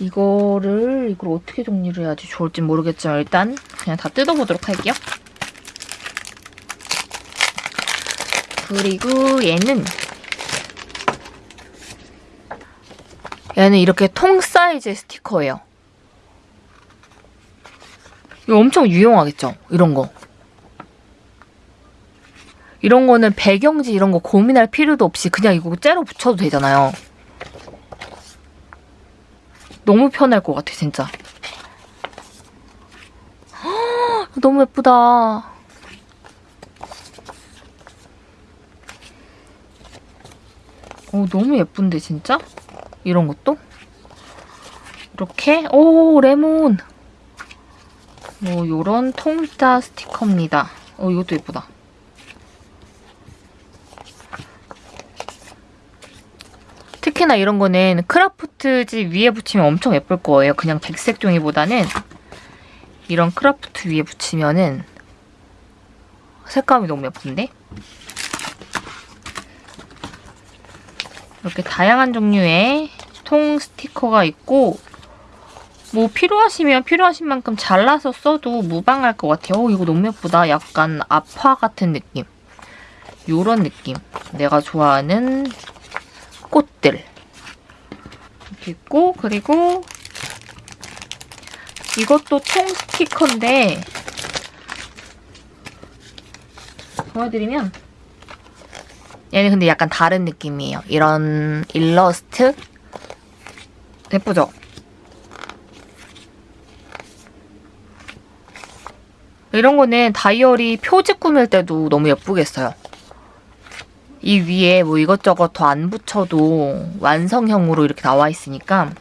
이거를 이걸 어떻게 정리를 해야지 좋을지 모르겠지만 일단 그냥 다 뜯어보도록 할게요. 그리고 얘는 얘는 이렇게 통 사이즈의 스티커예요. 이거 엄청 유용하겠죠? 이런 거. 이런 거는 배경지 이런 거 고민할 필요도 없이 그냥 이거 째로 붙여도 되잖아요. 너무 편할 것 같아, 진짜. 헉, 너무 예쁘다. 오, 너무 예쁜데, 진짜? 이런 것도? 이렇게, 오, 레몬! 뭐, 요런 통짜 스티커입니다. 어, 이것도 예쁘다. 특히나 이런 거는 크라프트지 위에 붙이면 엄청 예쁠 거예요. 그냥 백색 종이보다는 이런 크라프트 위에 붙이면은 색감이 너무 예쁜데? 이렇게 다양한 종류의 통 스티커가 있고 뭐 필요하시면 필요하신 만큼 잘라서 써도 무방할 것 같아요. 오, 이거 너무 예쁘다. 약간 아파 같은 느낌. 요런 느낌. 내가 좋아하는 꽃들. 이렇게 있고 그리고 이것도 통 스티커인데 보여드리면 얘는 근데 약간 다른 느낌이에요. 이런 일러스트 예쁘죠? 이런 거는 다이어리 표지 꾸밀 때도 너무 예쁘겠어요. 이 위에 뭐 이것저것 더 안 붙여도 완성형으로 이렇게 나와 있으니까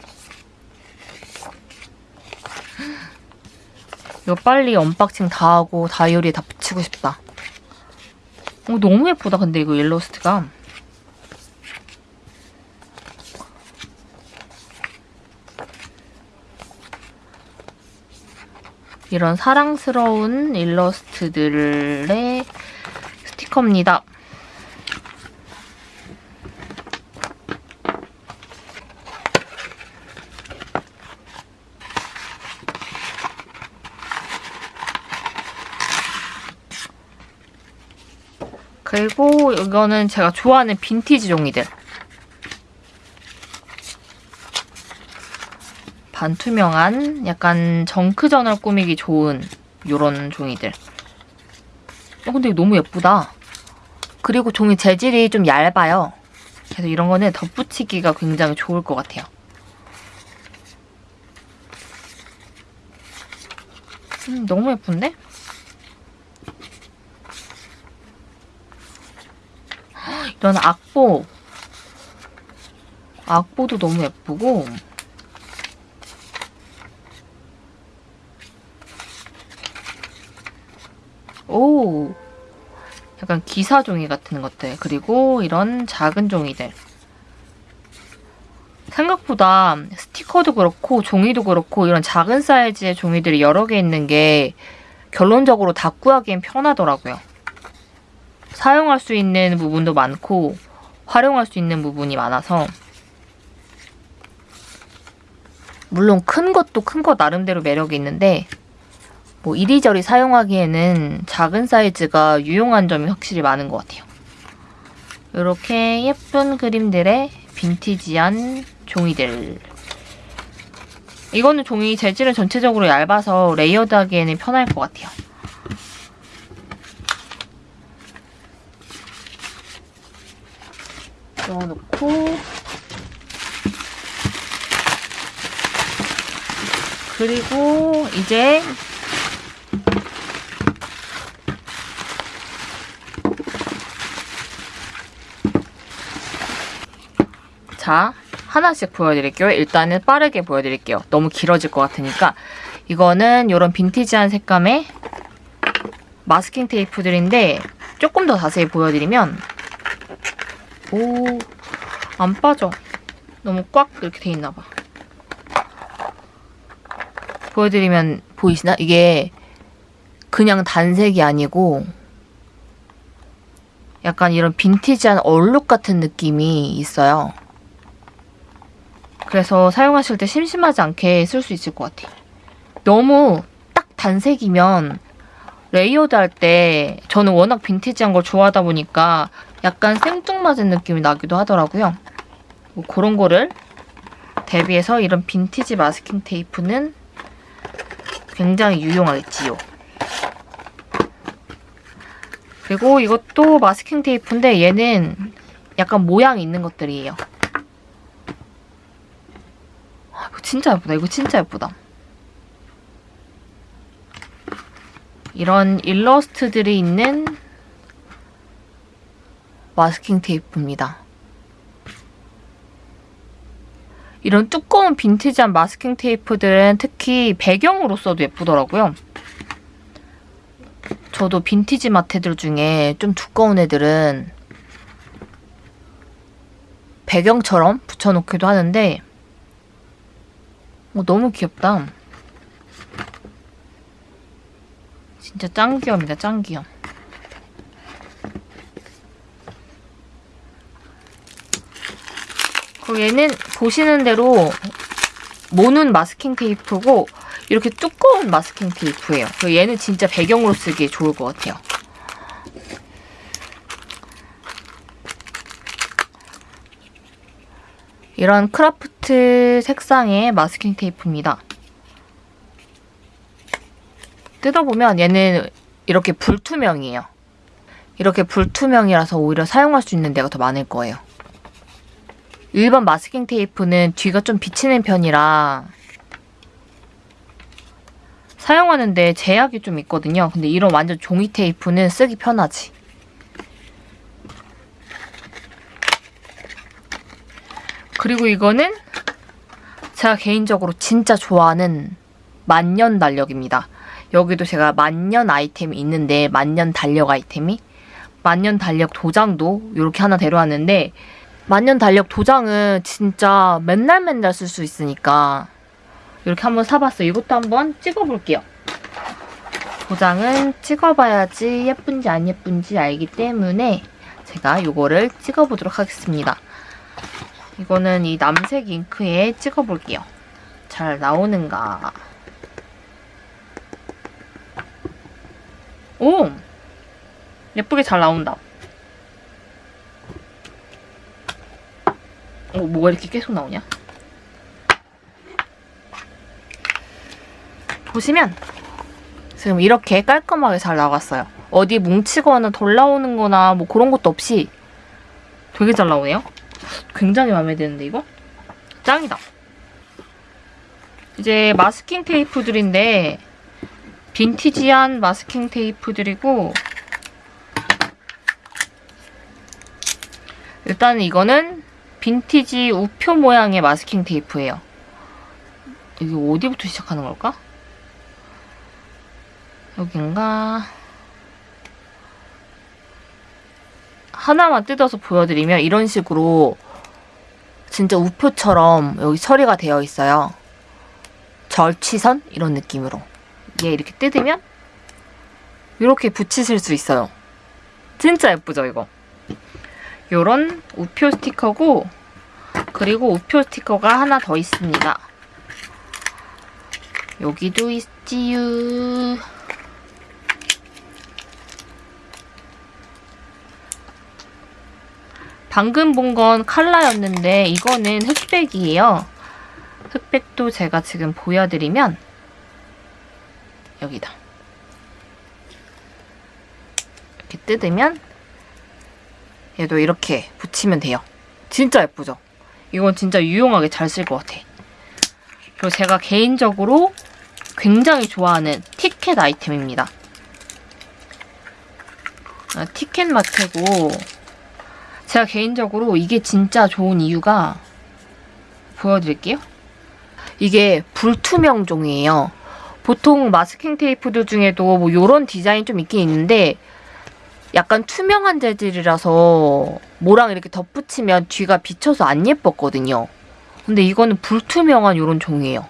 이거 빨리 unboxing 다 하고 다이어리에 다 붙이고 싶다. 어, 너무 예쁘다 근데 이거 일러스트가. 이런 사랑스러운 일러스트들의 스티커입니다. 그리고 이거는 제가 좋아하는 빈티지 종이들. 반투명한 약간 정크전을 꾸미기 좋은 이런 종이들. 어, 근데 너무 예쁘다. 그리고 종이 재질이 좀 얇아요. 그래서 이런 거는 덧붙이기가 굉장히 좋을 것 같아요. 음, 너무 예쁜데? 이런 악보. 악보도 너무 예쁘고 오 약간 기사 종이 같은 것들 그리고 이런 작은 종이들 생각보다 스티커도 그렇고 종이도 그렇고 이런 작은 사이즈의 종이들이 여러 개 있는 게 결론적으로 다 구하기엔 편하더라고요. 사용할 수 있는 부분도 많고 활용할 수 있는 부분이 많아서 물론 큰 것도 큰 것 나름대로 매력이 있는데 뭐 이리저리 사용하기에는 작은 사이즈가 유용한 점이 확실히 많은 것 같아요. 이렇게 예쁜 그림들의 빈티지한 종이들 이거는 종이 재질은 전체적으로 얇아서 layered하기에는 편할 것 같아요. 넣어놓고 그리고 이제 자 하나씩 보여드릴게요. 일단은 빠르게 보여드릴게요. 너무 길어질 것 같으니까 이거는 이런 빈티지한 색감의 마스킹 테이프들인데 조금 더 자세히 보여드리면 오, 안 빠져. 너무 꽉 이렇게 돼 있나 봐. 보여드리면 보이시나? 이게 그냥 단색이 아니고 약간 이런 빈티지한 얼룩 같은 느낌이 있어요. 그래서 사용하실 때 심심하지 않게 쓸 수 있을 것 같아. 너무 딱 단색이면 레이어드 할 때 저는 워낙 빈티지한 걸 좋아하다 보니까 약간 생뚱맞은 느낌이 나기도 하더라고요. 뭐 그런 거를 대비해서 이런 빈티지 마스킹 테이프는 굉장히 유용하겠지요. 그리고 이것도 마스킹 테이프인데 얘는 약간 모양이 있는 것들이에요. 아, 이거 진짜 예쁘다. 이거 진짜 예쁘다. 이런 일러스트들이 있는 마스킹 테이프입니다. 이런 두꺼운 빈티지한 마스킹 테이프들은 특히 배경으로 써도 예쁘더라고요. 저도 빈티지 마테들 중에 좀 두꺼운 애들은 배경처럼 붙여놓기도 하는데 어, 너무 귀엽다. 진짜 짱 귀여움이다, 짱 귀여움. 그리고 얘는 보시는 대로 모는 마스킹 테이프고 이렇게 두꺼운 마스킹 테이프예요. 얘는 진짜 배경으로 쓰기에 좋을 것 같아요. 이런 크라프트 색상의 마스킹 테이프입니다. 뜯어보면 얘는 이렇게 불투명이에요. 이렇게 불투명이라서 오히려 사용할 수 있는 데가 더 많을 거예요. 일반 마스킹 테이프는 뒤가 좀 비치는 편이라 사용하는데 제약이 좀 있거든요. 근데 이런 완전 종이 테이프는 쓰기 편하지. 그리고 이거는 제가 개인적으로 진짜 좋아하는 만년 달력입니다. 여기도 제가 만년 아이템이 있는데 만년 달력 아이템이 만년 달력 도장도 이렇게 하나 데려왔는데 만년 달력 도장은 진짜 맨날 맨날 쓸 수 있으니까 이렇게 한번 사봤어요. 이것도 한번 찍어볼게요. 도장은 찍어봐야지 예쁜지 안 예쁜지 알기 때문에 제가 이거를 찍어보도록 하겠습니다. 이거는 이 남색 잉크에 찍어볼게요. 잘 나오는가. 오! 예쁘게 잘 나온다. 어, 뭐가 이렇게 계속 나오냐? 보시면 지금 이렇게 깔끔하게 잘 나왔어요. 어디 뭉치거나 덜 나오는 거나 뭐 그런 것도 없이 되게 잘 나오네요. 굉장히 마음에 드는데 이거? 짱이다. 이제 마스킹 테이프들인데 빈티지한 마스킹 테이프들이고 일단 이거는 빈티지 우표 모양의 마스킹 테이프예요. 이게 어디부터 시작하는 걸까? 여긴가? 하나만 뜯어서 보여드리면 이런 식으로 진짜 우표처럼 여기 처리가 되어 있어요. 절취선? 이런 느낌으로. 얘 이렇게 뜯으면 이렇게 붙이실 수 있어요. 진짜 예쁘죠, 이거? 요런 우표 스티커고 그리고 우표 스티커가 하나 더 있습니다. 여기도 있지요. 방금 본 건 칼라였는데 이거는 흑백이에요. 흑백도 제가 지금 보여드리면 여기다. 이렇게 뜯으면 얘도 이렇게 붙이면 돼요. 진짜 예쁘죠? 이건 진짜 유용하게 잘 쓸 것 같아. 그리고 제가 개인적으로 굉장히 좋아하는 티켓 아이템입니다. 아, 티켓 마테고 제가 개인적으로 이게 진짜 좋은 이유가 보여드릴게요. 이게 불투명 종이에요. 보통 마스킹 테이프들 중에도 뭐 이런 디자인 좀 있긴 있는데 약간 투명한 재질이라서 뭐랑 이렇게 덧붙이면 뒤가 비쳐서 안 예뻤거든요. 근데 이거는 불투명한 이런 종이에요.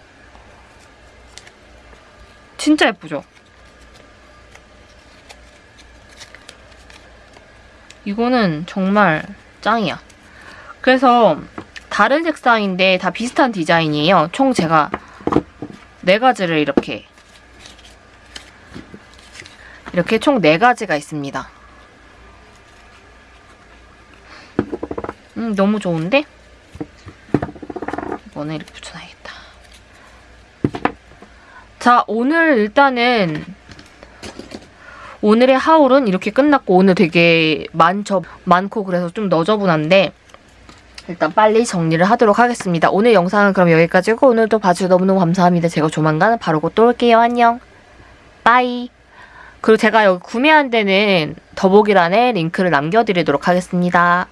진짜 예쁘죠? 이거는 정말 짱이야. 그래서 다른 색상인데 다 비슷한 디자인이에요. 총 제가 네 가지를 이렇게 이렇게 총 네 가지가 있습니다. 음, 너무 좋은데? 이거는 이렇게 붙여놔야겠다. 자, 오늘 일단은 오늘의 하울은 이렇게 끝났고 오늘 되게 많죠, 많고 그래서 좀 너저분한데 일단 빨리 정리를 하도록 하겠습니다. 오늘 영상은 그럼 여기까지고 오늘도 봐주셔서 너무너무 감사합니다. 제가 조만간 바로 곧또 올게요. 안녕. 빠이. 그리고 제가 여기 구매한 데는 더보기란에 링크를 남겨드리도록 하겠습니다.